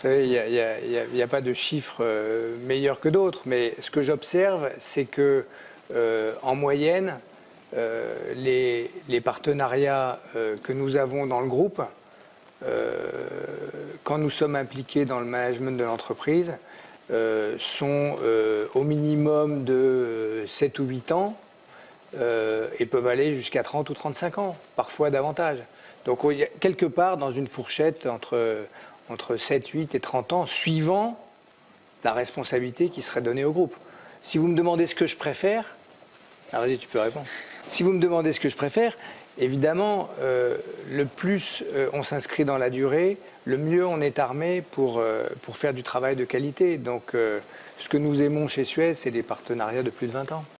Vous savez, il n'y a, pas de chiffres euh, meilleurs que d'autres, mais ce que j'observe, c'est que euh, en moyenne, euh, les, partenariats que nous avons dans le groupe, quand nous sommes impliqués dans le management de l'entreprise, sont au minimum de 7 ou 8 ans et peuvent aller jusqu'à 30 ou 35 ans, parfois davantage. Donc quelque part dans une fourchette entre, entre 7, 8 et 30 ans, suivant la responsabilité qui serait donnée au groupe. Si vous me demandez ce que je préfère, ah, vas-y, tu peux répondre. Si vous me demandez ce que je préfère, évidemment, euh, le plus euh, on s'inscrit dans la durée, le mieux on est armé pour, euh, pour faire du travail de qualité. Donc, ce que nous aimons chez Suez, c'est des partenariats de plus de 20 ans.